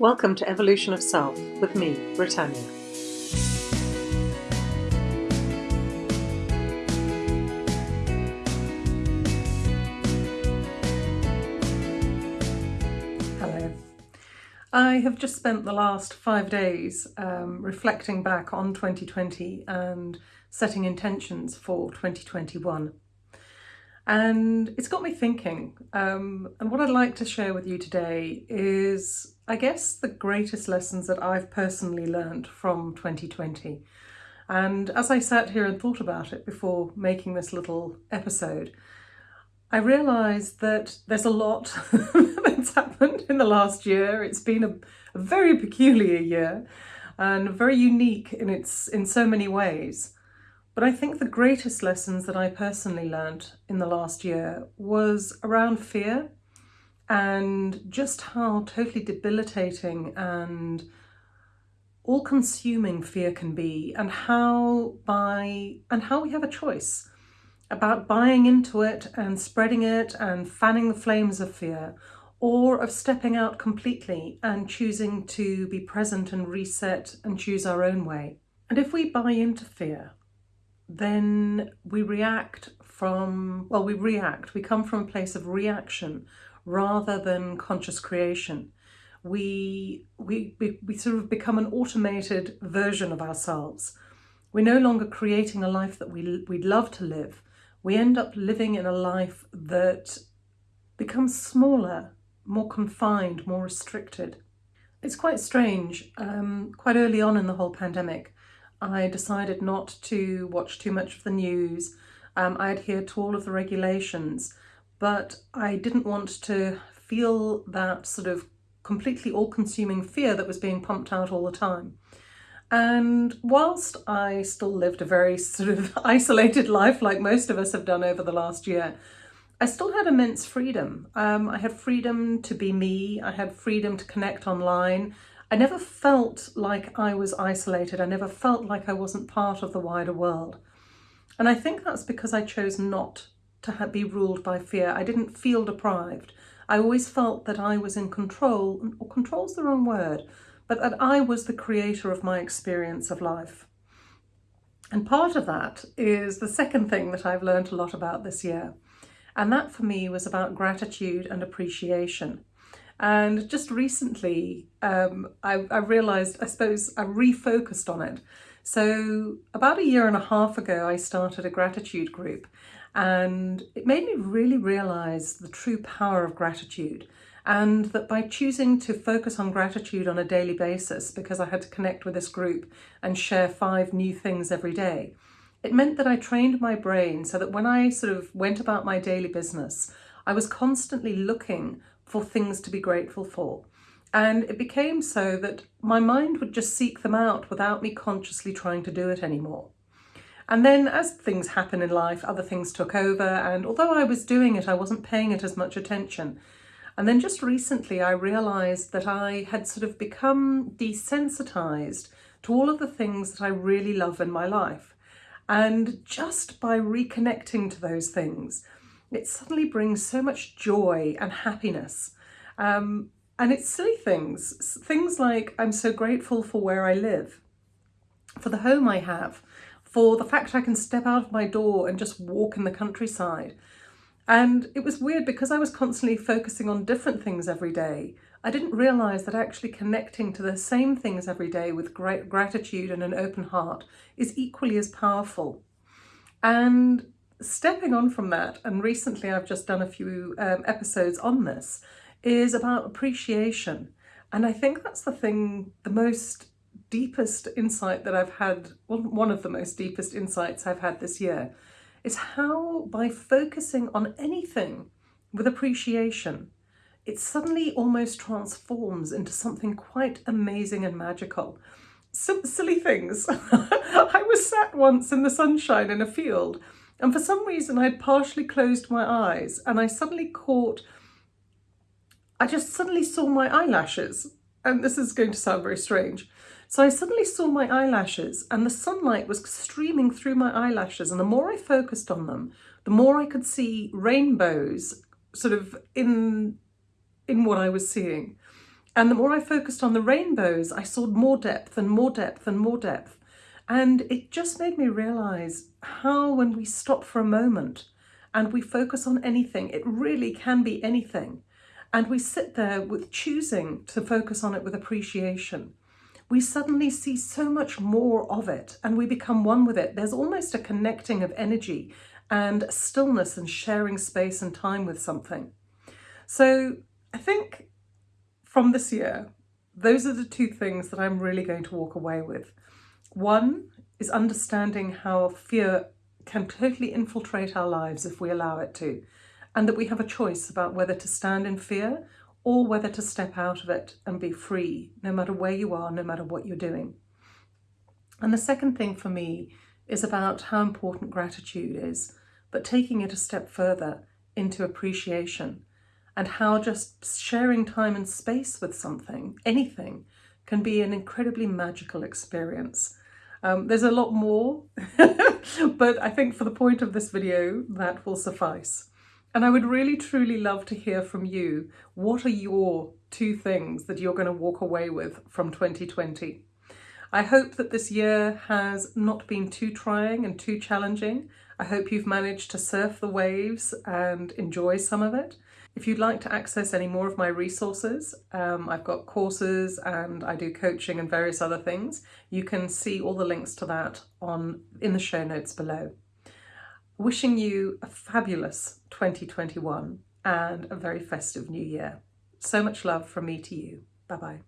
Welcome to Evolution of Self with me, Britannia. Hello. I have just spent the last five days um, reflecting back on 2020 and setting intentions for 2021. And it's got me thinking. Um, and what I'd like to share with you today is, I guess, the greatest lessons that I've personally learned from 2020. And as I sat here and thought about it before making this little episode, I realised that there's a lot that's happened in the last year. It's been a, a very peculiar year and very unique in its in so many ways. But I think the greatest lessons that I personally learned in the last year was around fear and just how totally debilitating and all-consuming fear can be and how by and how we have a choice about buying into it and spreading it and fanning the flames of fear or of stepping out completely and choosing to be present and reset and choose our own way. And if we buy into fear, then we react from, well, we react, we come from a place of reaction rather than conscious creation. We, we, we, we sort of become an automated version of ourselves. We're no longer creating a life that we, we'd love to live. We end up living in a life that becomes smaller, more confined, more restricted. It's quite strange. Um, quite early on in the whole pandemic, I decided not to watch too much of the news. Um, I adhered to all of the regulations, but I didn't want to feel that sort of completely all-consuming fear that was being pumped out all the time. And whilst I still lived a very sort of isolated life like most of us have done over the last year, I still had immense freedom. Um, I had freedom to be me, I had freedom to connect online, I never felt like I was isolated. I never felt like I wasn't part of the wider world. And I think that's because I chose not to be ruled by fear. I didn't feel deprived. I always felt that I was in control, or control's the wrong word, but that I was the creator of my experience of life. And part of that is the second thing that I've learned a lot about this year. And that for me was about gratitude and appreciation. And just recently, um, I, I realised, I suppose, I refocused on it. So about a year and a half ago, I started a gratitude group and it made me really realise the true power of gratitude and that by choosing to focus on gratitude on a daily basis because I had to connect with this group and share five new things every day, it meant that I trained my brain so that when I sort of went about my daily business, I was constantly looking for things to be grateful for. And it became so that my mind would just seek them out without me consciously trying to do it anymore. And then as things happen in life, other things took over. And although I was doing it, I wasn't paying it as much attention. And then just recently, I realized that I had sort of become desensitized to all of the things that I really love in my life. And just by reconnecting to those things, it suddenly brings so much joy and happiness. Um, and it's silly things, things like I'm so grateful for where I live, for the home I have, for the fact I can step out of my door and just walk in the countryside. And it was weird because I was constantly focusing on different things every day. I didn't realise that actually connecting to the same things every day with great gratitude and an open heart is equally as powerful. And stepping on from that, and recently I've just done a few um, episodes on this, is about appreciation. And I think that's the thing, the most deepest insight that I've had, well, one of the most deepest insights I've had this year, is how by focusing on anything with appreciation, it suddenly almost transforms into something quite amazing and magical. Some silly things. I was sat once in the sunshine in a field and for some reason I had partially closed my eyes and I suddenly caught, I just suddenly saw my eyelashes. And this is going to sound very strange. So I suddenly saw my eyelashes and the sunlight was streaming through my eyelashes. And the more I focused on them, the more I could see rainbows sort of in, in what I was seeing. And the more I focused on the rainbows, I saw more depth and more depth and more depth. And it just made me realize how, when we stop for a moment and we focus on anything, it really can be anything. And we sit there with choosing to focus on it with appreciation. We suddenly see so much more of it and we become one with it. There's almost a connecting of energy and stillness and sharing space and time with something. So I think from this year, those are the two things that I'm really going to walk away with. One is understanding how fear can totally infiltrate our lives if we allow it to, and that we have a choice about whether to stand in fear or whether to step out of it and be free, no matter where you are, no matter what you're doing. And the second thing for me is about how important gratitude is, but taking it a step further into appreciation and how just sharing time and space with something, anything, can be an incredibly magical experience. Um, there's a lot more, but I think for the point of this video, that will suffice. And I would really truly love to hear from you. What are your two things that you're going to walk away with from 2020? I hope that this year has not been too trying and too challenging. I hope you've managed to surf the waves and enjoy some of it. If you'd like to access any more of my resources, um, I've got courses and I do coaching and various other things. You can see all the links to that on in the show notes below. Wishing you a fabulous 2021 and a very festive new year. So much love from me to you. Bye-bye.